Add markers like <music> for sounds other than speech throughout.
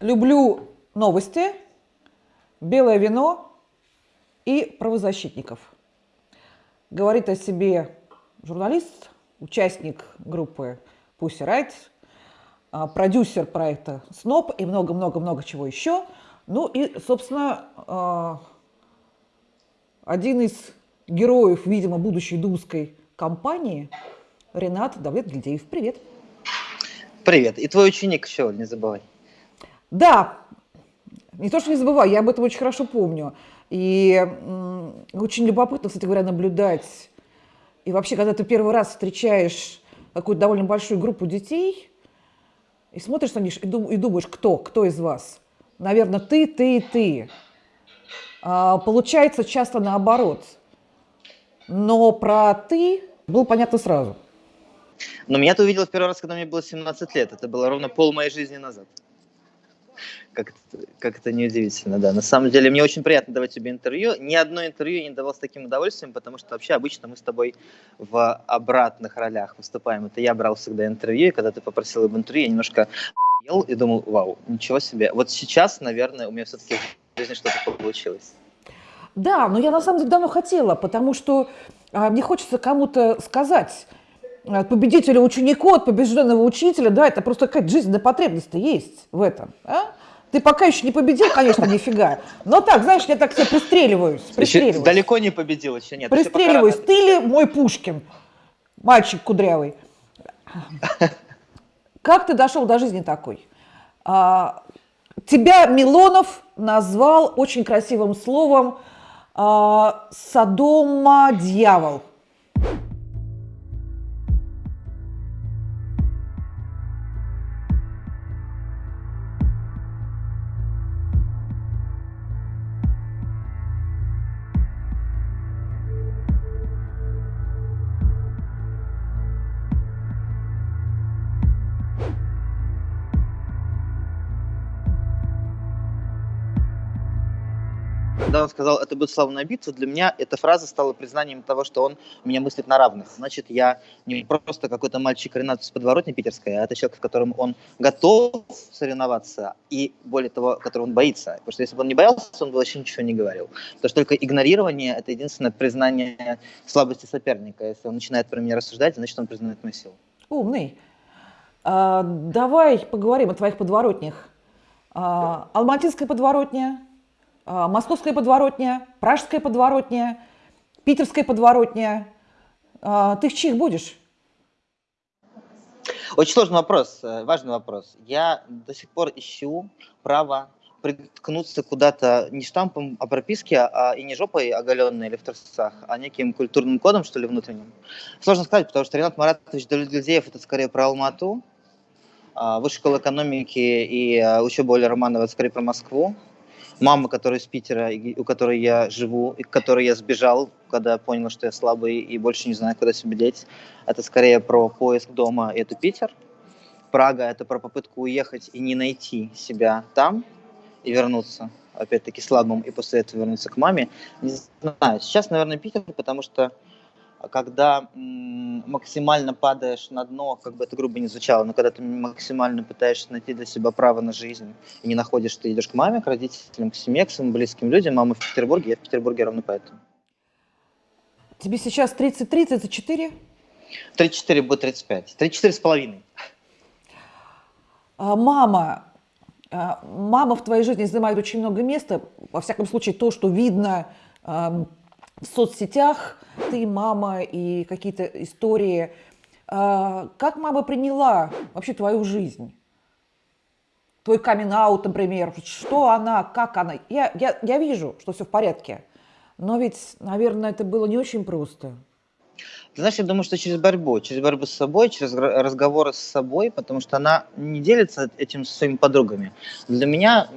Люблю новости, белое вино и правозащитников. Говорит о себе журналист, участник группы Pussy Riot, а, продюсер проекта СНОП и много-много-много чего еще. Ну и, собственно, а, один из героев, видимо, будущей думской кампании Ренат Давлет Гильдеев. Привет. Привет. И твой ученик еще, не забывай. Да, не то, что не забываю, я об этом очень хорошо помню. И очень любопытно, кстати говоря, наблюдать. И вообще, когда ты первый раз встречаешь какую-то довольно большую группу детей, и смотришь на них и думаешь, кто, кто из вас? Наверное, ты, ты и ты. А, получается часто наоборот. Но про ты было понятно сразу. Но меня ты увидел в первый раз, когда мне было 17 лет. Это было ровно пол моей жизни назад как как это неудивительно, да. На самом деле, мне очень приятно давать тебе интервью. Ни одно интервью я не давал с таким удовольствием, потому что вообще обычно мы с тобой в обратных ролях выступаем. Это я брал всегда интервью, и когда ты попросил об интервью, я немножко ел и думал, вау, ничего себе. Вот сейчас, наверное, у меня все-таки в жизни что-то получилось. Да, но я на самом деле давно хотела, потому что а, мне хочется кому-то сказать, от победителя ученику, от побежденного учителя, да, это просто какая-то жизненная потребность есть в этом. А? Ты пока еще не победил, конечно, <laughs> нифига. Но так, знаешь, я так себе пристреливаюсь. пристреливаюсь. далеко не победил, еще нет. Пристреливаюсь. Ты ли мой Пушкин? Мальчик кудрявый. <laughs> Как ты дошел до жизни такой? А, тебя Милонов назвал очень красивым словом а, «Содома-дьявол». Когда он сказал, это будет славная битва, для меня эта фраза стала признанием того, что он меня мыслит на равных. Значит, я не просто какой-то мальчик Ренат из подворотни питерской, а это человек, в котором он готов соревноваться, и более того, которого он боится. Потому что если бы он не боялся, он бы вообще ничего не говорил. Потому что только игнорирование – это единственное признание слабости соперника. Если он начинает про меня рассуждать, значит, он признает мою силу. Умный. А, давай поговорим о твоих подворотнях. А, Алматинская подворотня, московская подворотня, пражская подворотня, питерская подворотня. А, ты в чьих будешь? Очень сложный вопрос, э, важный вопрос. Я до сих пор ищу право приткнуться куда-то не штампом о прописке, а и не жопой оголенной или в трусах, а неким культурным кодом, что ли, внутренним. Сложно сказать, потому что Ренат Маратович Давлетгильдеев – это скорее про Алмату, а Высшая школа экономики и учеба Оли Романова – это скорее про Москву мама, которая из Питера, у которой я живу, и к которой я сбежал, когда понял, что я слабый и больше не знаю, куда себя деть. Это скорее про поиск дома, и это Питер. Прага – это про попытку уехать и не найти себя там и вернуться, опять-таки, слабым, и после этого вернуться к маме. Не знаю, сейчас, наверное, Питер, потому что когда максимально падаешь на дно, как бы это грубо не звучало, но когда ты максимально пытаешься найти для себя право на жизнь и не находишь, ты идешь к маме, к родителям, к семье, к своим близким людям. Мама в Петербурге, я в Петербурге ровно поэтому. Тебе сейчас 33, 34? 34 будет 35. 34 с половиной. А, мама, а, мама в твоей жизни занимает очень много места. Во всяком случае, то, что видно в соцсетях, ты, мама и какие-то истории. А, как мама приняла вообще твою жизнь? Твой камин например, что она, как она? Я, я, я вижу, что все в порядке, но ведь, наверное, это было не очень просто. Знаешь, я думаю, что через борьбу, через борьбу с собой, через разговоры с собой, потому что она не делится этим со своими подругами. Для меня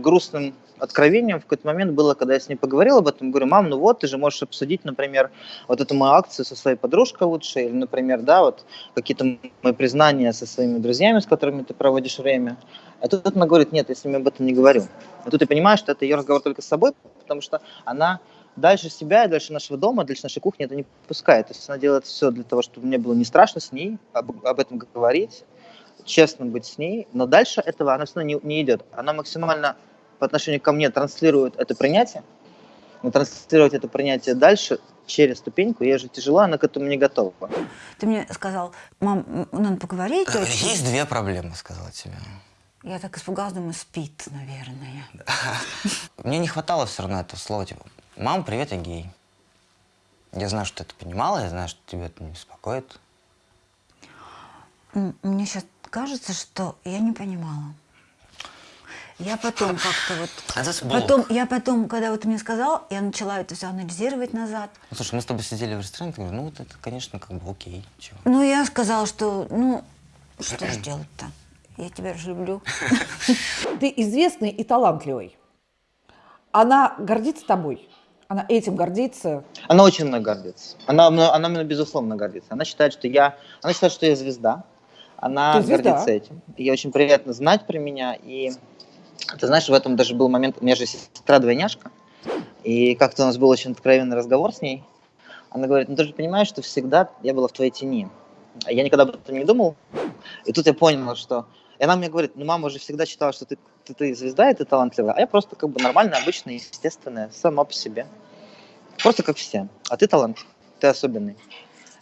грустным откровением в какой-то момент было, когда я с ней поговорил об этом, говорю, мам, ну вот, ты же можешь обсудить, например, вот эту мою акцию со своей подружкой лучше, или, например, да, вот какие-то мои признания со своими друзьями, с которыми ты проводишь время. А тут она говорит, нет, я с ними об этом не говорю. А тут ты понимаешь, что это ее разговор только с собой, потому что она дальше себя и дальше нашего дома, дальше нашей кухни это не пускает. То есть она делает все для того, чтобы мне было не страшно с ней об, об этом говорить, честно быть с ней, но дальше этого она все равно не, не идет. Она максимально по отношению ко мне транслирует это принятие, но транслировать это принятие дальше через ступеньку, ей же тяжело, она к этому не готова. Ты мне сказал, мам, м, надо поговорить Говорю, очень. Есть две проблемы, сказала тебе. Я так испугалась, думаю, спит, наверное. <laughs> Мне не хватало все равно этого слова, типа, мам, привет, я гей. Я знаю, что ты это понимала, я знаю, что тебя это не беспокоит. Мне сейчас кажется, что я не понимала. Я потом как-то вот... <laughs> Это блок. Потом, я потом, когда вот ты мне сказал, я начала это все анализировать назад. Ну, слушай, мы с тобой сидели в ресторане, ты говоришь, ну, вот это, конечно, как бы окей. Чего? Ну, я сказала, что, ну, <clears throat> что ж <clears throat> делать-то? Я тебя же люблю. <laughs> Ты известный и талантливый. Она гордится тобой. Она этим гордится. Она очень мной гордится. Она, мной- она мной, безусловно, гордится. Она считает, что я, она считает, что я звезда. Она звезда. гордится этим. Ей очень приятно знать про меня. И ты знаешь, в этом даже был момент, у меня же сестра-двойняшка. И как-то у нас был очень откровенный разговор с ней. Она говорит, ну ты же понимаешь, что всегда я была в твоей тени. Я никогда об этом не думал. И тут я понял, что... И она мне говорит, ну мама же всегда считала, что ты, ты, ты звезда, и ты талантливая. А я просто как бы нормальная, обычная, естественная, сама по себе. Просто как все. А ты талант, ты особенный.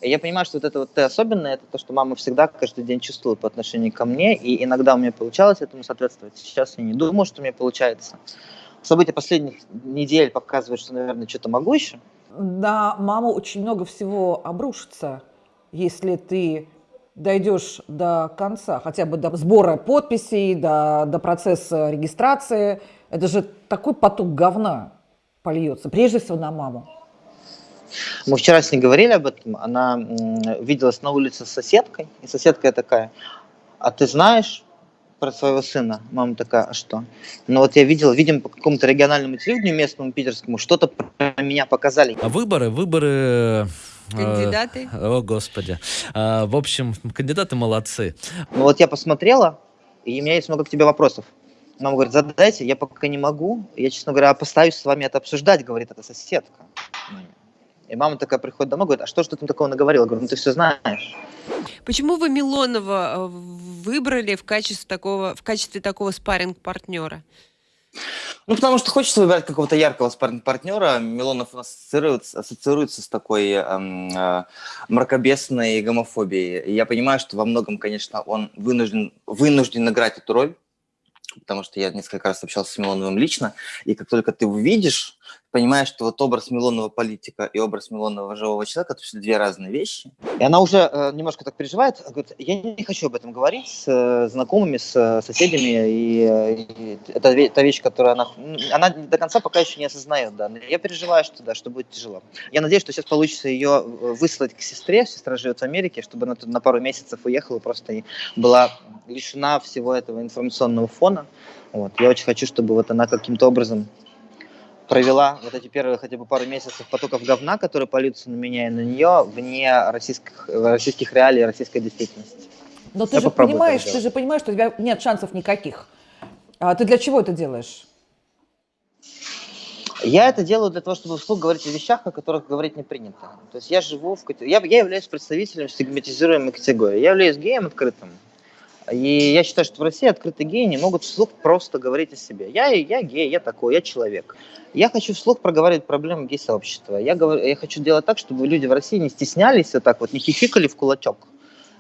И я понимаю, что вот это вот ты особенный, это то, что мама всегда каждый день чувствует по отношению ко мне, и иногда у меня получалось этому соответствовать. Сейчас я не думаю, что у меня получается. События последних недель показывают, что, наверное, что-то могу еще. На маму очень много всего обрушится, если ты дойдешь до конца, хотя бы до сбора подписей, до, до процесса регистрации. Это же такой поток говна польется, прежде всего на маму. Мы вчера с ней говорили об этом. Она виделась на улице с соседкой, и соседка такая, а ты знаешь про своего сына? Мама такая, а что? Ну вот я видел, видим по какому-то региональному телевидению местному питерскому, что-то про меня показали. А Выборы, выборы... э, Кандидаты? О, Господи. А, В общем, кандидаты молодцы. Ну вот я посмотрела, и у меня есть много к тебе вопросов. Мама говорит, задайте, я пока не могу. Я, честно говоря, постараюсь с вами это обсуждать, говорит эта соседка. И мама такая приходит домой, говорит, а что ж ты там такого наговорила? Я говорю, ну ты все знаешь. Почему вы Милонова э, выбрали в качестве такого, в качестве такого спарринг-партнера? Ну, потому что хочется выбирать какого-то яркого партнера. Милонов у нас ассоциируется, ассоциируется с такой эм, э, мракобесной гомофобией. И я понимаю, что во многом, конечно, он вынужден, вынужден играть эту роль, потому что я несколько раз общался с Милоновым лично, и как только ты увидишь, понимаешь, что вот образ Милонова политика и образ Милонова живого человека – это все две разные вещи. И она уже э, немножко так переживает, говорит, я не хочу об этом говорить с э, знакомыми, с э, соседями, и, э, и это та вещь, которую она, она до конца пока еще не осознает, да, но я переживаю, что да, что будет тяжело. Я надеюсь, что сейчас получится ее э, выслать к сестре, сестра живет в Америке, чтобы она тут на пару месяцев уехала просто и была лишена всего этого информационного фона. Вот. Я очень хочу, чтобы вот она каким-то образом провела вот эти первые хотя бы пару месяцев потоков говна, которые польются на меня и на нее, вне российских, российских реалий российской действительности. Но ты Я же понимаешь, ты же понимаешь, что у тебя нет шансов никаких. А ты для чего это делаешь? Я это делаю для того, чтобы вслух говорить о вещах, о которых говорить не принято. То есть я живу в... Я, я являюсь представителем стигматизируемой категории. Я являюсь геем открытым. И я считаю, что в России открытые геи не могут вслух просто говорить о себе. Я, я гей, я такой, я человек. Я хочу вслух проговаривать проблемы гей-сообщества. Я, говорю, я хочу делать так, чтобы люди в России не стеснялись вот так вот, не хихикали в кулачок,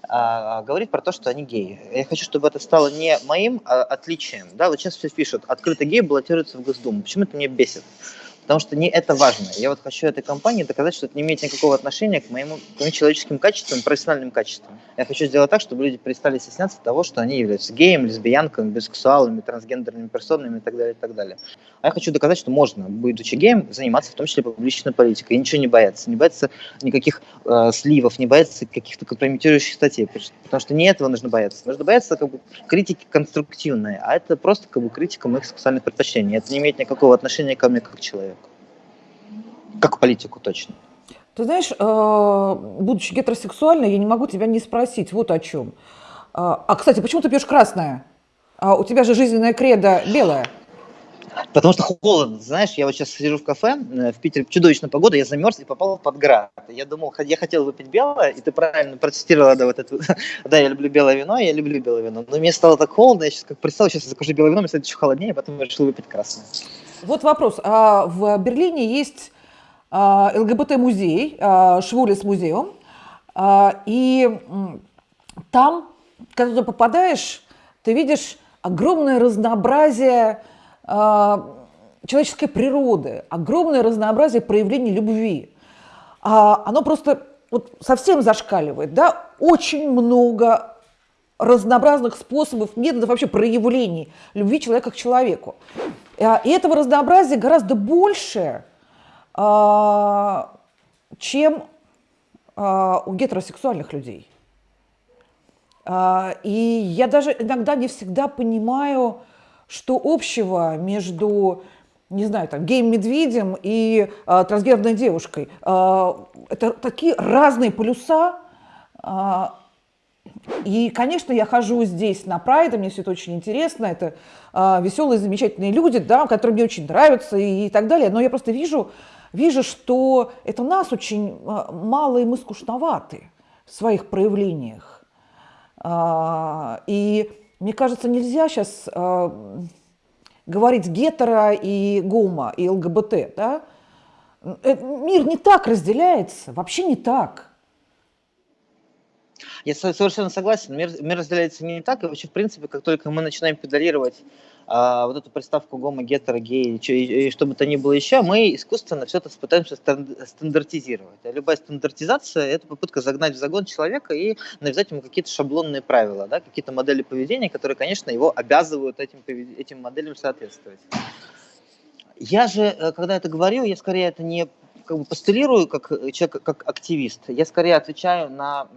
а говорить про то, что они геи. Я хочу, чтобы это стало не моим а отличием. Да, вот сейчас все пишут, открытый гей баллотируется в Госдуму. Почему это меня бесит? Потому что не это важно. Я вот хочу этой компании доказать, что это не имеет никакого отношения к, моему, к моим человеческим качествам, профессиональным качествам. Я хочу сделать так, чтобы люди перестали стесняться того, что они являются геем, лесбиянками, бисексуалами, трансгендерными персонами и так далее, и так далее. А я хочу доказать, что можно, будучи геем, заниматься в том числе публичной политикой и ничего не бояться. Не бояться никаких э, сливов, не бояться каких-то компрометирующих статей. Потому что- не этого нужно бояться. Нужно бояться как бы, критики конструктивной, а это просто как бы, критика моих сексуальных предпочтений. Это не имеет никакого отношения ко мне как человеку. Как политику точно. Ты знаешь, э, будучи гетеросексуальной, я не могу тебя не спросить вот о чем. А, а, кстати, почему ты пьешь красное? А у тебя же жизненная кредо белая. Потому что холодно, знаешь, я вот сейчас сижу в кафе, э, в Питере чудовищная погода, я замерз и попал под град. Я думал, я хотел выпить белое, и ты правильно протестировала, да, вот это, <laughs> да, я люблю белое вино, я люблю белое вино, но мне стало так холодно, я сейчас как представил, сейчас я закажу белое вино, мне станет еще холоднее, потом я решил выпить красное. Вот вопрос. А в Берлине есть ЛГБТ-музей, а, Швулес музеум, а, и там, когда туда попадаешь, ты видишь огромное разнообразие а, человеческой природы, огромное разнообразие проявлений любви. А, оно просто вот совсем зашкаливает, да, очень много разнообразных способов, методов вообще проявлений любви человека к человеку. А, И этого разнообразия гораздо больше, а, чем а, у гетеросексуальных людей. А, И я даже иногда не всегда понимаю, что общего между, не знаю, там, геем-медведем и а, трансгендерной девушкой. А, Это такие разные полюса. а, и, конечно, я хожу здесь на Прайд, мне все это очень интересно, это а, веселые, замечательные люди, да, которые мне очень нравятся и, и так далее, но я просто вижу, вижу, что это нас очень а, мало, и мы скучноваты в своих проявлениях. А, и мне кажется, нельзя сейчас говорить гетеро и гомо, и ЛГБТ, да? Э, Мир не так разделяется, вообще не так. Я со- совершенно согласен. Мир, мир разделяется не так, и вообще, в принципе, как только мы начинаем педалировать а, вот эту приставку гомо, гетеро, гей, и, и- и что бы то ни было еще, мы искусственно все это пытаемся стан- стандартизировать. А любая стандартизация – это попытка загнать в загон человека и навязать ему какие-то шаблонные правила, да, какие-то модели поведения, которые, конечно, его обязывают этим, этим моделям соответствовать. Я же, э, когда это говорю, я скорее это не как бы постулирую как э, человек, как активист. Я скорее отвечаю на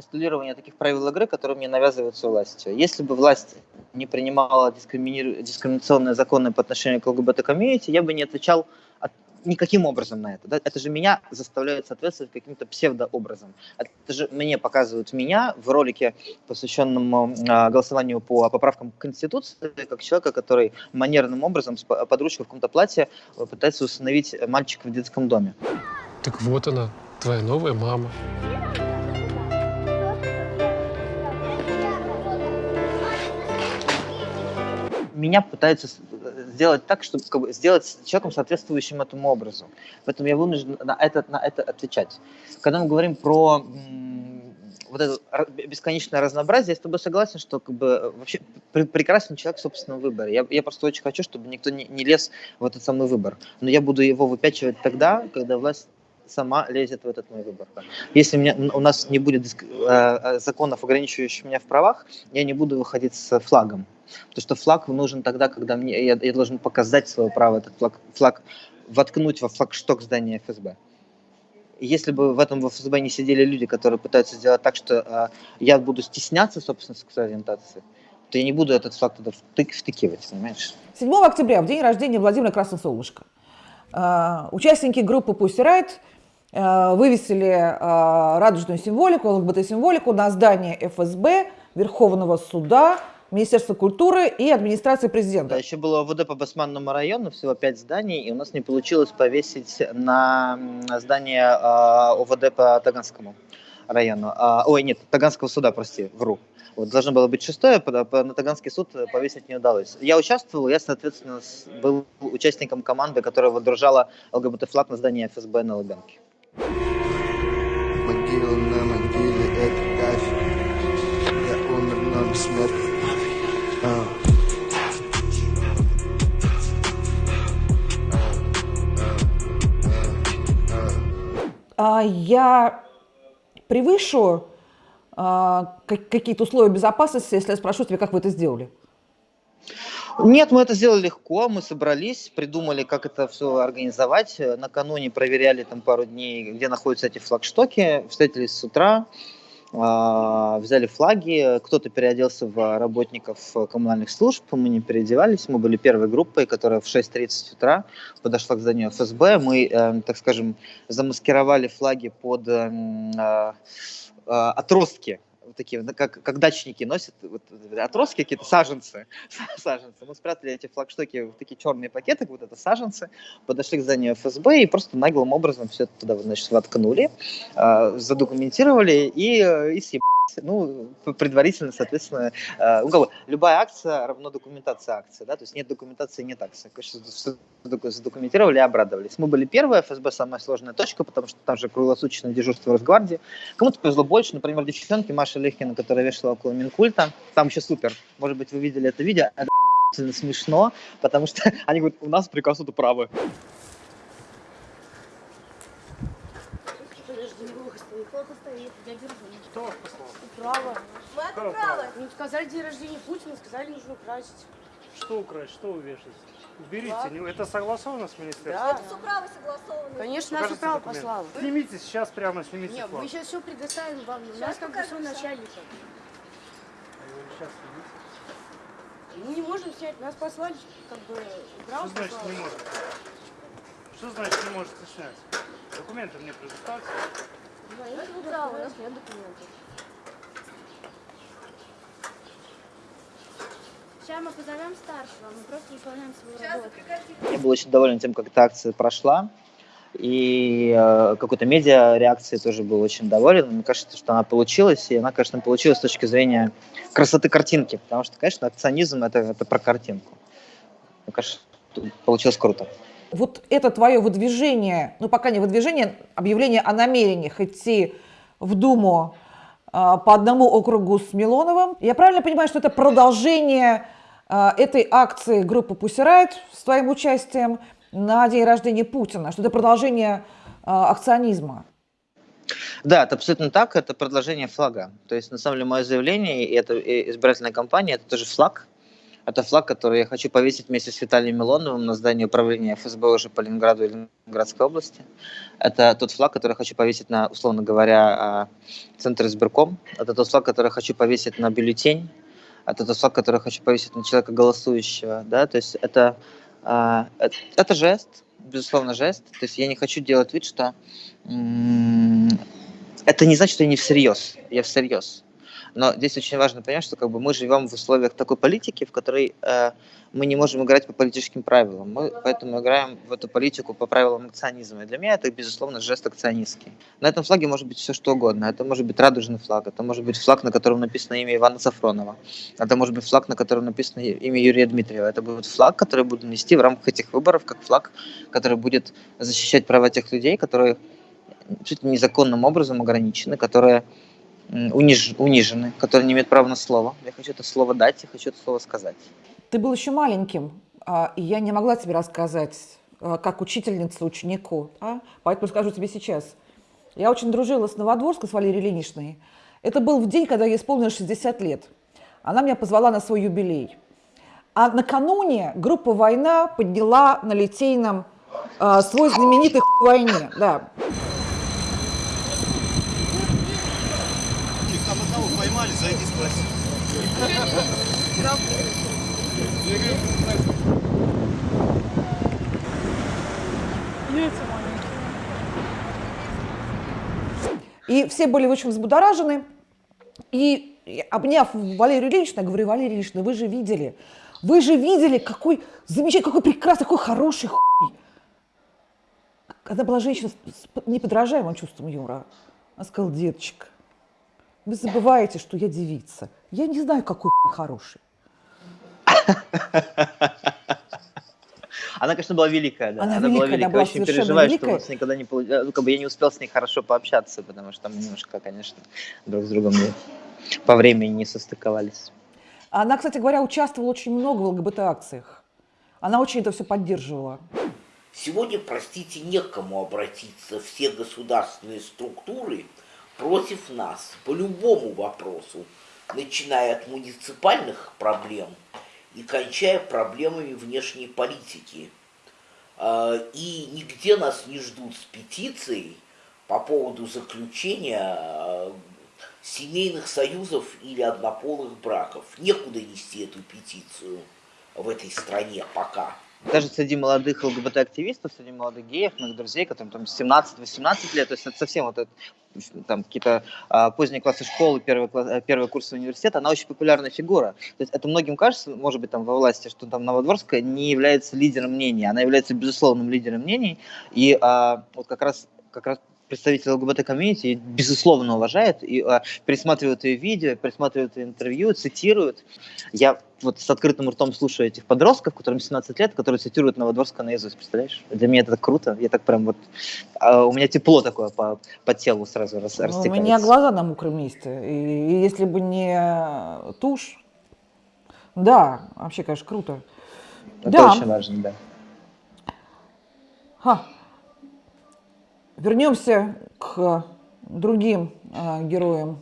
постулирование таких правил игры, которые мне навязываются властью. Если бы власть не принимала дискриминиру- дискриминационные законы по отношению к ЛГБТ-комьюнити, я бы не отвечал от- никаким образом на это. да. Это же меня заставляет соответствовать каким-то псевдообразом. Это же мне показывают меня в ролике, посвященном а, голосованию по поправкам к Конституции, как человека, который манерным образом с ручкой в каком-то платье э, пытается установить мальчика в детском доме. Так вот она, твоя новая мама. Меня пытаются э, сделать так, чтобы как бы, сделать человеком, соответствующим этому образу. Поэтому я вынужден на это, на это отвечать. Когда мы говорим про вот это бесконечное разнообразие, я с тобой согласен, что как бы, э, вообще пр- прекрасен человек в собственном выборе. Я, я просто очень хочу, чтобы никто не, не лез в этот самый выбор. Но я буду его выпячивать тогда, когда власть сама лезет в этот мой выбор. Если у, меня, у нас не будет э, э, законов, ограничивающих меня в правах, я не буду выходить с флагом. Потому что флаг нужен тогда, когда мне, я, я должен показать свое право этот флаг, флаг воткнуть во флагшток здания ФСБ. Если бы в этом в ФСБ не сидели люди, которые пытаются сделать так, что э, я буду стесняться собственной сексуальной ориентации, то я не буду этот флаг туда втык- втыкивать, понимаешь? 7 октября, в день рождения Владимира Красносолнышко, э, участники группы Pussy Riot вывесили э, радужную символику, ЛГБТ-символику на здание ФСБ, Верховного суда, Министерства культуры и администрации Да, президента. еще было ОВД по Басманному району, всего пять зданий, и у нас не получилось повесить на здание а, ОВД по Таганскому району. А, ой, нет, Таганского суда, прости, вру. Вот, должно было быть шестое, по- на Таганский суд э, повесить не удалось. Я участвовал, я, соответственно, был участником команды, которая водружала ЛГБТ-флаг на здание ФСБ на Лубянке. Могила на могиле это кафе Я умер, но бессмертный А. А я превышу а, как- какие-то условия безопасности, если я спрошу тебя, как вы это сделали? Нет, мы это сделали легко, мы собрались, придумали, как это все организовать. Э, Накануне проверяли там пару дней, где находятся эти флагштоки, встретились с утра, а, взяли флаги, кто-то переоделся в работников э, коммунальных служб, мы не переодевались, мы были первой группой, которая в 6.30 утра подошла к зданию ФСБ, мы, э, так скажем, замаскировали флаги под эм, а, а, отростки вот такие, ну, как, как дачники носят вот, отростки какие-то, саженцы, <laughs> саженцы. Мы спрятали эти флагштоки в такие черные пакеты, вот это саженцы, подошли к зданию ФСБ и просто наглым образом все это туда, значит, воткнули, э, задокументировали и, э, и съебали. Ну, предварительно, соответственно, э, ну, любая акция равно документация акции, да, то есть нет документации, нет акции. Конечно, задокументировали и обрадовались. Мы были первые, ФСБ самая сложная точка, потому что там же круглосуточное дежурство Росгвардии. Кому-то повезло больше, например, девчонки Маша Лехина, которая вешала около Минкульта, там еще супер, может быть, вы видели это видео, это <laughs> смешно, потому что <laughs> они говорят, у нас приказ это правы. Кто вас послал? Право. Какое право? Ну, сказали день рождения Путина, сказали, нужно украсить. Что украсть, что вы вешаете? Уберите, не- это согласовано с министерством? Да. Это все право согласовано. Конечно, право документ. послало. Снимите сейчас прямо, снимите Нет, флаг. мы сейчас все предоставим вам. У нас как бы все начальника. Сейчас снимите. Мы не можем снять, нас послали, как бы, право Что значит послало. не может? Что значит не можете снять? Документы мне предоставьте. Да, это его право, у нас нет документов. Сейчас мы позовем старшего, мы просто выполняем свою работу. Я был очень доволен тем, как эта акция прошла. И э, какой-то медиа реакции тоже был очень доволен. Мне кажется, что она получилась, и она, конечно, получилась с точки зрения красоты картинки, потому что, конечно, акционизм это, это про картинку. Мне кажется, получилось круто. Вот это твое выдвижение, ну пока не выдвижение, объявление о намерениях идти в Думу а, по одному округу с Милоновым. Я правильно понимаю, что это продолжение а, этой акции группы Riot с твоим участием на день рождения Путина, что это продолжение а, акционизма? Да, это абсолютно так, это продолжение флага. То есть, на самом деле, мое заявление и это избирательная кампания, это тоже флаг. Это флаг, который я хочу повесить вместе с Виталием Милоновым на здании управления ФСБ уже по Ленинграду и Ленинградской области. Это тот флаг, который я хочу повесить на, условно говоря, а, центр избирком. Это тот флаг, который я хочу повесить на бюллетень. Это тот флаг, который я хочу повесить на человека голосующего. Да? То есть это, а, это, жест, безусловно, жест. То есть я не хочу делать вид, что это не значит, что я не всерьез. Я всерьез. Но здесь очень важно понять, что как бы мы живем в условиях такой политики, в которой э, мы не можем играть по политическим правилам. Мы поэтому играем в эту политику по правилам акционизма. И для меня это, безусловно, жест акционистский. На этом флаге может быть все что угодно. Это может быть радужный флаг, это может быть флаг, на котором написано имя Ивана Сафронова. Это может быть флаг, на котором написано имя Юрия Дмитриева. Это будет флаг, который буду нести в рамках этих выборов, как флаг, который будет защищать права тех людей, которые чуть незаконным образом ограничены, которые униж- унижены, которые не имеют права на слово. Я хочу это слово дать, я хочу это слово сказать. Ты был еще маленьким, а, и я не могла тебе рассказать, а, как учительница ученику, а? поэтому скажу тебе сейчас. Я очень дружила с Новодворской, с Валерией Ильиничной. Это был в день, когда ей исполнилось 60 лет. Она меня позвала на свой юбилей. А накануне группа «Война» подняла на Литейном а, свой знаменитый «Хуй войне». Да. И все были очень взбудоражены. И обняв Валерию Ильиничну, я говорю, Валерия Ильинична, вы же видели, вы же видели, какой замечательный, какой прекрасный, какой хороший хуй. Она была женщина с неподражаемым чувством юмора. Она сказала, деточка, вы забываете, что я девица. Я не знаю, какой хороший. Она, конечно, была великая, да. Она была великая, великая. она была Очень переживаю, что великая. с ней никогда не получ- э, ну, как бы я не успел с ней хорошо пообщаться, потому что мы немножко, конечно, друг с другом не- по времени не состыковались. Она, кстати говоря, участвовала очень много в ЛГБТ-акциях. Она очень это все поддерживала. Сегодня, простите, некому обратиться. Все государственные структуры против нас по любому вопросу, начиная от муниципальных проблем и кончая проблемами внешней политики. А, И нигде нас не ждут с петицией по поводу заключения а, семейных союзов или однополых браков. Некуда нести эту петицию в этой стране пока. Даже среди молодых ЛГБТ-активистов, среди молодых геев, моих друзей, которым там 17-18 лет, то есть это совсем вот это, там какие-то а, поздние классы школы, первые, класс, э, первые курсы университета, она очень популярная фигура. То есть это многим кажется, может быть, там во власти, что там Новодворская не является лидером мнений, она является безусловным лидером мнений, и а, вот как раз как раз представитель ЛГБТ-комьюнити безусловно уважает и а, пересматривают ее видео, пересматривают ее интервью, цитируют. Я вот с открытым ртом слушаю этих подростков, которым 17 лет, которые цитируют Новодворского наизусть, представляешь? Для меня это так круто. Я так прям вот... А, у меня тепло такое по, по телу сразу рас, Ну, растекается. у меня глаза на мокром месте. И, и если бы не тушь, да, вообще, конечно, круто. Это да. очень важно, да. Ха. Вернемся к другим а, героям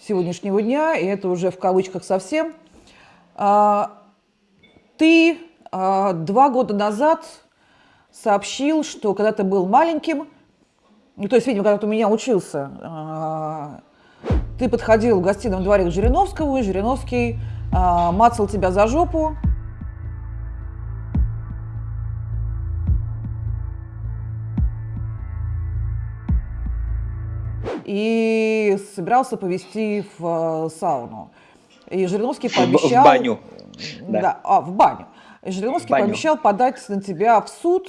сегодняшнего дня, и это уже в кавычках совсем. А, ты а, два года назад сообщил, что когда ты был маленьким, ну, то есть, видимо, когда ты у меня учился, ты подходил в гостином дворе к Жириновскому, и Жириновский мацал тебя за жопу, и собирался повезти в э, сауну. И Жириновский В- в пообещал... баню. Да. Да. а, в баню. И Жириновский В баню. пообещал подать на тебя в суд,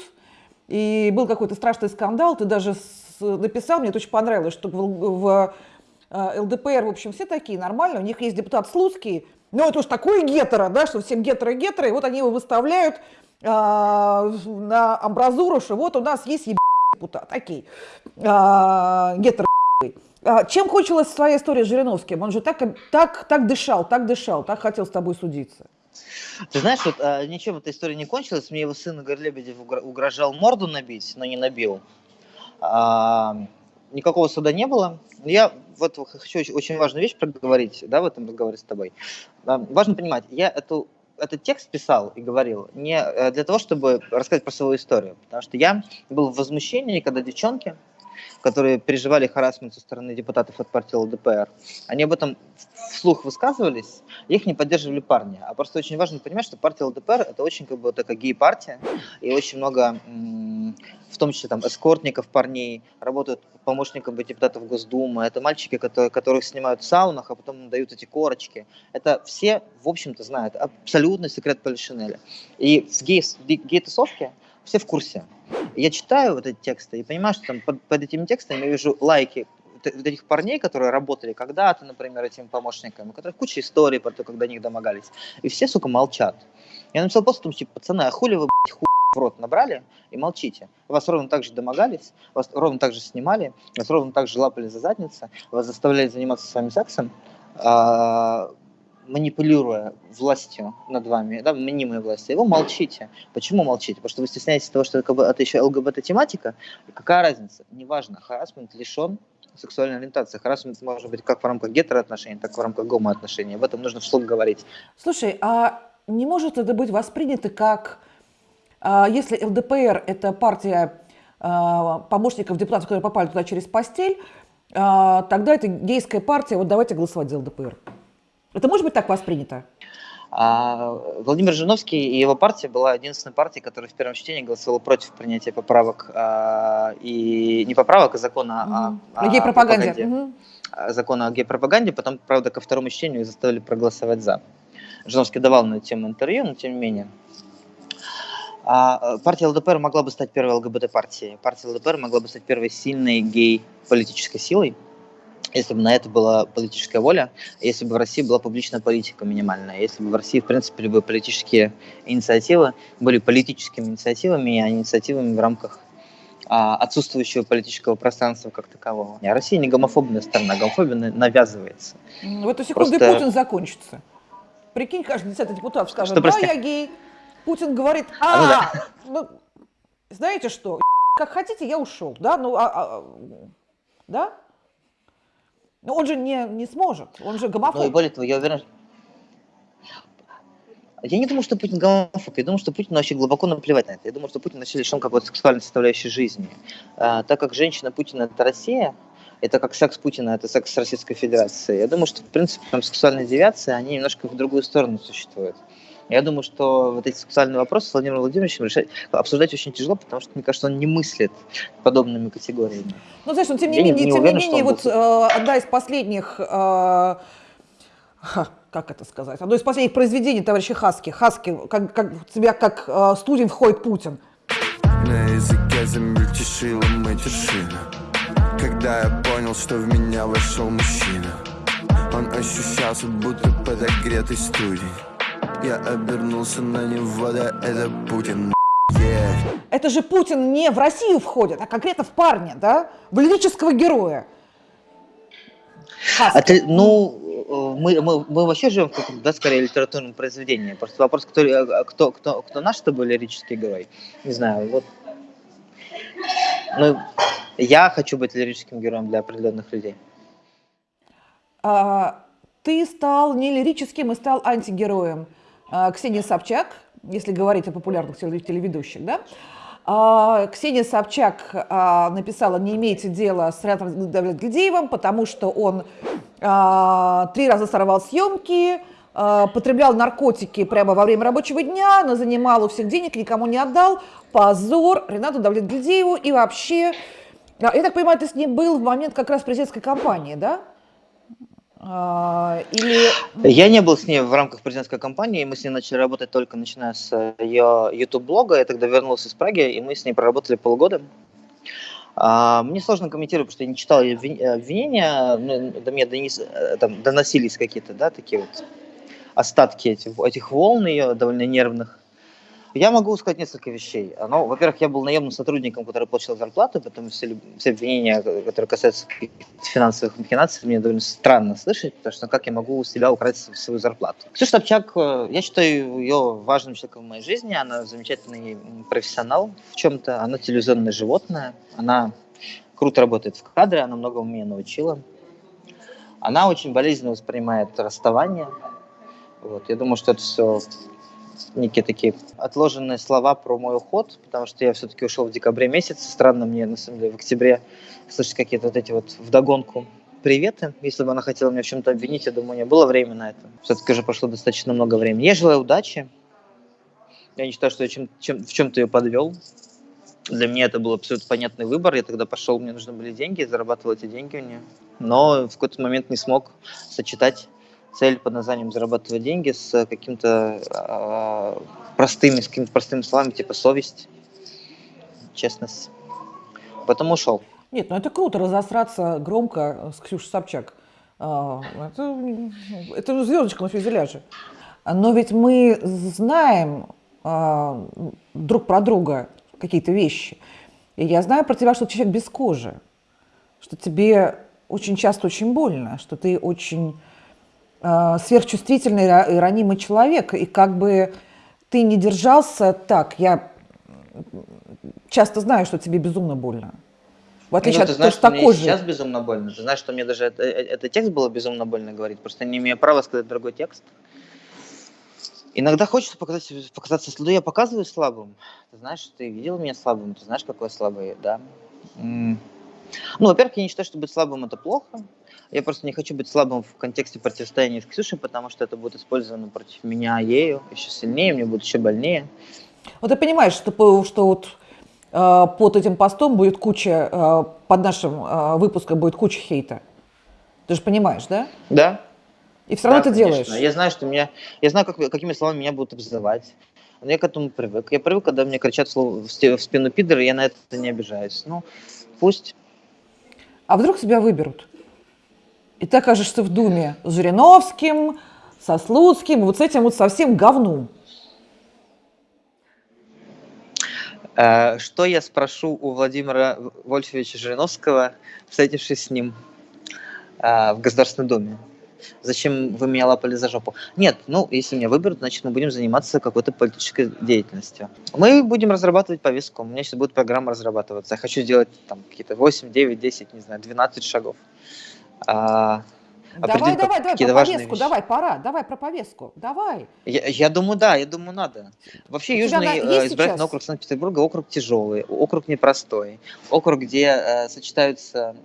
и был какой-то страшный скандал, ты даже с- написал, мне это очень понравилось, что в, в, э, ЛДПР, в общем, все такие нормальные, у них есть депутат Слуцкий, ну это уж такой гетеро, да, что всем гетеро-гетеро, и вот они его выставляют а, на амбразуру, что вот у нас есть еб... депутат, окей, а, гетеро Чем кончилась твоя история с Жириновским? Он же так, так, так дышал, так дышал, так хотел с тобой судиться. Ты знаешь, вот а, ничем эта история не кончилась. Мне его сын Игорь Лебедев угро- угрожал морду набить, но не набил. А, никакого суда не было. Я вот хочу очень, очень важную вещь проговорить, да, в этом разговоре с тобой. А, важно понимать, я эту этот текст писал и говорил не э, для того, чтобы рассказать про свою историю, потому что я был в возмущении, когда девчонки, которые переживали харасмент со стороны депутатов от партии ЛДПР, они об этом вслух высказывались, их не поддерживали парни. А просто очень важно понимать, что партия ЛДПР это очень как бы такая гей-партия, и очень много, в том числе там эскортников парней, работают помощниками депутатов Госдумы. Это мальчики, которые, которых снимают в саунах, а потом дают эти корочки. Это все, в общем-то, знают. Абсолютный секрет Полишинеля. И в гей-тусовке все в курсе. Я читаю вот эти тексты и понимаю, что там под, под этими текстами я вижу лайки вот вот этих парней, которые работали когда-то, например, этими помощниками, у которых куча историй про то, до них домогались. И все, сука, молчат. Я написал пост, том, типа, пацаны, а хули вы, блядь, хуй в рот набрали и молчите? Вас ровно так же домогались, вас ровно так же снимали, вас ровно так же лапали за задницу, вас заставляли заниматься с вами сексом, а, манипулируя властью над вами, да, мнимой властью, вы молчите. Почему молчите? Потому что вы стесняетесь того, что это, как бы, еще ЛГБТ-тематика. Какая разница? Неважно, харасмент лишен сексуальной ориентации. Харасмент может быть как в рамках гетероотношений, так и в рамках гомоотношений. Об этом нужно вслух говорить. Слушай, а не может это быть воспринято как, а, если ЛДПР – это партия а, помощников депутатов, которые попали туда через постель, а, тогда это гейская партия, вот давайте голосовать за ЛДПР. Это может быть так воспринято? А Владимир Жириновский и его партия была единственной партией, которая в первом чтении голосовала против принятия поправок а, и не поправок, а закона Мгм. о, о Гей-пропаганде. пропаганде. А, закона о гей-пропаганде, потом, правда, ко второму чтению заставили проголосовать за. Жириновский давал на эту тему интервью, но тем не менее. А, партия ЛДПР могла бы стать первой ЛГБТ-партией. Партия ЛДПР могла бы стать первой сильной гей-политической силой, если бы на это была политическая воля, если бы в России была публичная политика минимальная, если бы в России, в принципе, любые политические инициативы были политическими инициативами, а не инициативами в рамках а, отсутствующего политического пространства как такового. А Россия не гомофобная страна, гомофобия на- навязывается. В эту секунду и Просто- Путин закончится. Прикинь, каждый десятый депутат скажет, Что, да, я гей. Путин говорит, А, ну а, да. ну, знаете что, как хотите, я ушел, да, ну, а- а, да? Но он же не, не сможет, он же Ну и гомофоб. более того, я уверен, я не думаю, что Путин гомофоб, я думаю, что Путин вообще глубоко наплевать на это. Я думаю, что Путин вообще лишен какой-то сексуальной составляющей жизни. А, так как женщина Путина – это Россия, это как секс Путина – это секс с Российской Федерацией. Я думаю, что, в принципе, там сексуальные девиации, они немножко в другую сторону существуют. Я думаю, что вот эти сексуальные вопросы с Владимиром Владимировичем решать, обсуждать очень тяжело, потому что, мне кажется, он не мыслит подобными категориями. Ну, знаешь, но тем не Я не- менее, не тем уверен, не менее, вот э, одна из последних, э, <laughs> как это сказать, одно из последних произведений товарища Хаски, Хаски, как, как в тебя как э, студень входит Путин. На языке замельтешила матершина Когда я понял, что в меня вошел мужчина Он ощущался, будто подогретый студень Я обернулся на него, да это Путин yeah. Это же Путин не в Россию входит, а конкретно в парня, да, в лирического героя. Хаски. А ты, ну, э, мы, мы, мы вообще живем в каком-то, да, скорее, литературном произведении. Просто вопрос, кто, э, кто, кто, кто наш с тобой лирический герой, не знаю, вот. Ну, я хочу быть лирическим героем для определенных людей. А, ты стал не лирическим и стал антигероем. А, Ксения Собчак, если говорить о популярных теле- телеведущих, да? А, Ксения Собчак а, написала, не имейте дела с Ренатом Давлетгильдеевым, потому что он три раза сорвал съемки, потреблял наркотики прямо во время рабочего дня, но занимал у всех денег, никому не отдал. Позор Ренату Давлетгильдееву и вообще... Я так понимаю, ты с ним был в момент как раз президентской кампании, да? Или... Я не был с ней в рамках президентской кампании, мы с ней начали работать только начиная с ее YouTube-блога. Я тогда вернулся из Праги, и мы с ней проработали полгода. А, Мне сложно комментировать, потому что я не читал обвин- обвинения, ну, до меня донес- э, там, доносились какие-то, да, такие вот остатки этих, этих волн ее довольно нервных. Я могу сказать несколько вещей. Ну, во-первых, я был наемным сотрудником, который получил зарплату, поэтому все, все обвинения, которые касаются финансовых махинаций, мне довольно странно слышать, потому что как я могу у себя украсть свою зарплату. Ксюша Собчак, э, я считаю ее важным человеком в моей жизни, она замечательный профессионал в чем-то, она телевизионное животное, она круто работает в кадре, она многому меня научила. Она очень болезненно воспринимает расставание. Вот. Я думаю, что это все некие такие отложенные слова про мой уход, потому что я все-таки ушел в декабре месяце. Странно мне, на самом деле, в октябре слышать какие-то вот эти вот вдогонку приветы. Если бы она хотела меня в чем-то обвинить, я думаю, не было времени на это. Все-таки уже прошло достаточно много времени. Я желаю удачи. Я не считаю, что я чем, чем, в чем-то ее подвел. Для меня это был абсолютно понятный выбор. Я тогда пошел, мне нужны были деньги, зарабатывал эти деньги у нее. Но в какой-то момент не смог сочетать цель под названием зарабатывать деньги с каким-то а, простыми, с какими-то простыми словами, типа совесть, честность. Потом ушел. Нет, ну это круто разосраться громко с Ксюшей Собчак. А, Это, это звездочка на фюзеляже. Но ведь мы знаем а, друг про друга какие-то вещи. И я знаю про тебя, что ты человек без кожи, что тебе очень часто очень больно, что ты очень сверхчувствительный, ра- и ранимый человек. И как бы ты не держался так, я часто знаю, что тебе безумно больно. В отличие Ну, от ты знаешь, что мне и толстой кожи. сейчас безумно больно. Ты знаешь, что мне даже это, э- этот текст было безумно больно говорить. Просто не имею права сказать другой текст. Иногда хочется показать, показаться, ну, я показываю слабым. Ты знаешь, ты видел меня слабым, ты знаешь, какой я слабый, да. Ну, во-первых, я не считаю, что быть слабым это плохо. Я просто не хочу быть слабым в контексте противостояния с Ксюшей, потому что это будет использовано против меня ею еще сильнее, мне будет еще больнее. Вот ты понимаешь, что, что вот э, под этим постом будет куча, э, под нашим э, выпуском будет куча хейта. Ты же понимаешь, да? Да, И все равно Да, ты конечно. делаешь. Я знаю, что меня, я знаю, как, какими словами меня будут обзывать. Но я к этому привык. Я привык, когда мне кричат слово в, спину пидор, и я на это не обижаюсь. Ну, пусть. А вдруг тебя выберут? И ты окажешься в Думе с Жириновским, со Слуцким, вот с этим вот совсем говном. Э, что я спрошу у Владимира Вольфовича Жириновского, встретившись с ним э, в Государственной Думе? Зачем вы меня лапали за жопу? Нет, ну, если меня выберут, значит, мы будем заниматься какой-то политической деятельностью. Мы будем разрабатывать повестку. У меня сейчас будет программа разрабатываться. Я хочу сделать там какие-то 8, 9, 10, не знаю, 12 шагов. А, Давай, давай, давай про повестку, давай, пора, давай про повестку, давай. Я, я думаю, да, я думаю, надо. Вообще, У Южный э, избирательный сейчас? округ Санкт-Петербурга округ тяжелый, округ непростой, округ, где э, сочетаются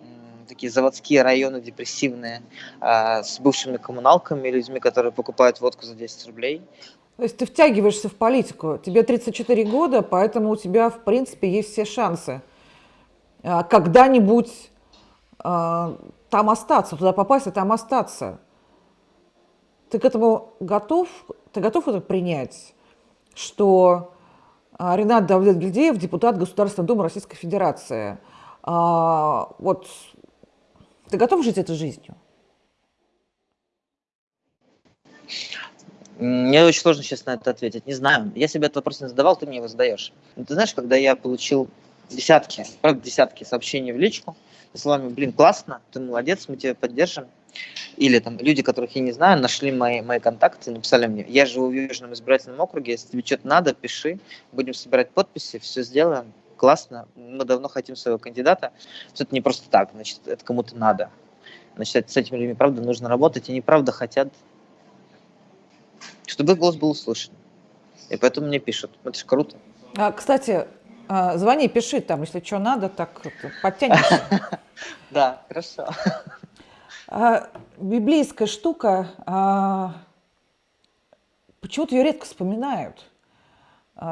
такие заводские районы депрессивные, а, с бывшими коммуналками, людьми, которые покупают водку за 10 рублей. То есть ты втягиваешься в политику. Тебе 34 года, поэтому у тебя, в принципе, есть все шансы а, когда-нибудь а, там остаться, туда попасть и там остаться. Ты к этому готов? Ты готов это принять, что Ренат Давлет-Гильдеев, депутат Государственной Думы Российской Федерации, вот ты готов жить этой жизнью? Мне очень сложно сейчас на это ответить. Не знаю. Я себе этот вопрос не задавал, ты мне его задаешь. Ну, Ты знаешь, когда я получил десятки, правда, десятки сообщений в личку, со словами, блин, классно, ты молодец, мы тебя поддержим. Или там люди, которых я не знаю, нашли мои, мои контакты, написали мне, я живу в Южном избирательном округе, если тебе что-то надо, пиши, будем собирать подписи, все сделаем, классно, мы давно хотим своего кандидата. Всё Это не просто так, значит, это кому-то надо. Значит, с этими людьми, правда, нужно работать, и они, правда, хотят чтобы их голос был услышан. И поэтому мне пишут. Это же круто. А, кстати, а, звони, пиши там, если что надо, так это, подтянемся. <laughs> Да, хорошо. А, библейская штука, а, почему-то ее редко вспоминают,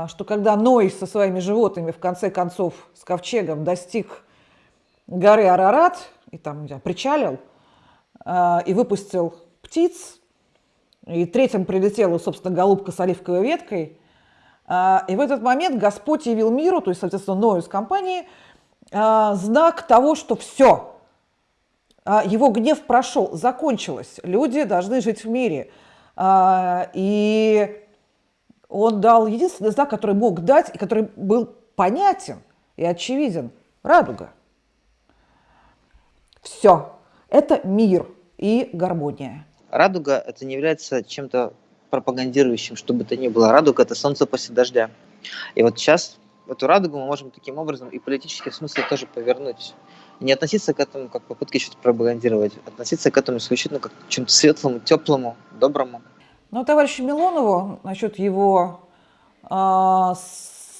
что когда Ной со своими животными в конце концов с ковчегом достиг горы Арарат и там знаю, причалил а, и выпустил птиц, и третьим прилетела, собственно, голубка с оливковой веткой, а, и в этот момент Господь явил миру, то есть, соответственно, Ною с компанией, а, знак того, что все, его гнев прошел, закончилось, люди должны жить в мире. А, И он дал единственный знак, который мог дать, и который был понятен и очевиден – радуга. Все, это мир и гармония. Радуга – это не является чем-то пропагандирующим, что бы то ни было. Радуга – это солнце после дождя. И вот сейчас эту радугу мы можем таким образом и политический смысл тоже повернуть. Не относиться к этому как попытке что-то пропагандировать, относиться к этому исключительно как к чем-то светлому, теплому, доброму. Ну, товарищу Милонову насчет его а,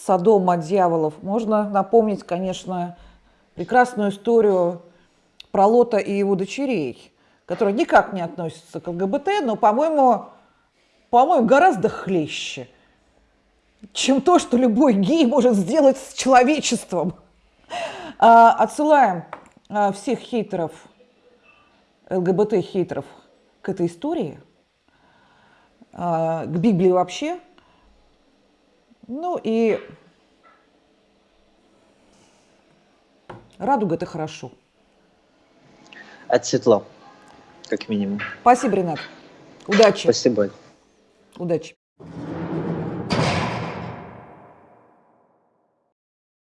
Содома дьяволов можно напомнить, конечно, прекрасную историю про Лота и его дочерей, которая никак не относится к ЛГБТ, но, по-моему, по-моему, гораздо хлеще, чем то, что любой гей может сделать с человечеством. А, отсылаем а, всех хейтеров, ЛГБТ-хейтеров к этой истории, к Библии вообще. Ну и радуга – это хорошо. Это светло, как минимум. Спасибо, Ренат. Удачи. Спасибо. Удачи.